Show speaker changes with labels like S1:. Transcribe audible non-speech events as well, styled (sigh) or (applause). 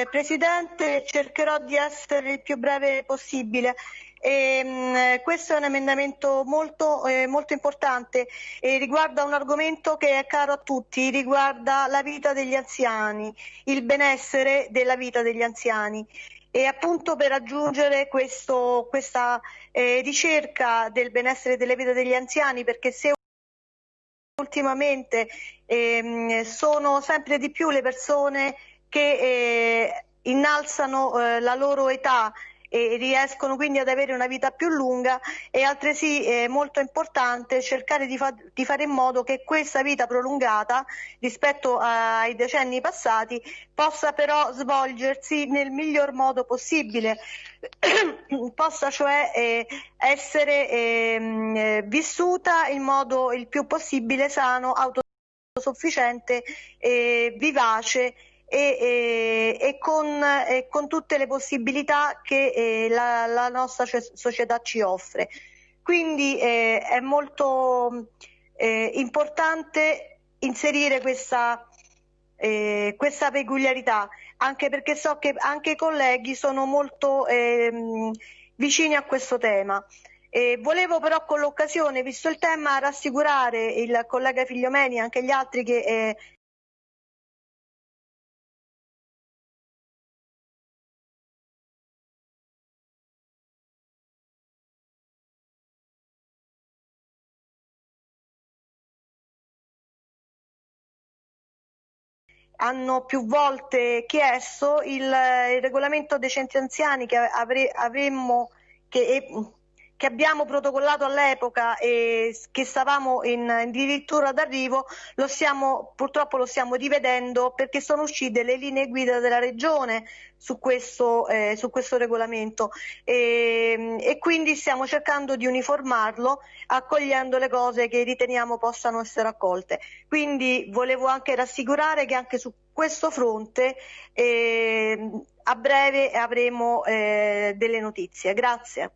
S1: eh, Presidente, cercherò di essere il più breve possibile. E, mh, questo è un emendamento molto, eh, molto importante e riguarda un argomento che è caro a tutti, riguarda la vita degli anziani, il benessere della vita degli anziani e appunto per raggiungere questo, questa eh, ricerca del benessere della vita degli anziani perché se ultimamente ehm, sono sempre di più le persone che eh, innalzano eh, la loro età e riescono quindi ad avere una vita più lunga e altresì è molto importante cercare di, fa di fare in modo che questa vita prolungata rispetto ai decenni passati possa però svolgersi nel miglior modo possibile, (clears throat) possa cioè eh, essere eh, vissuta in modo il più possibile sano, autosufficiente, eh, vivace e, e, e, con, e, con, tutte le possibilità che eh, la, la, nostra società ci offre. Quindi eh, è molto eh, importante inserire questa, questa, peculiarità, anche perché so che anche i colleghi sono molto ehm, vicini a questo tema. Eh, volevo però con l'occasione, visto il tema, rassicurare il collega Figliomeni e anche gli altri che eh, hanno più volte chiesto il, il regolamento dei centri anziani che avre, avremmo che, che abbiamo protocollato all'epoca e che stavamo in, addirittura d'arrivo, lo stiamo, purtroppo lo stiamo rivedendo perché sono uscite le linee guida della Regione su questo, eh, su questo regolamento e, e, quindi stiamo cercando di uniformarlo accogliendo le cose che riteniamo possano essere accolte. Quindi volevo anche rassicurare che anche su questo fronte eh, a breve avremo eh, delle notizie. Grazie.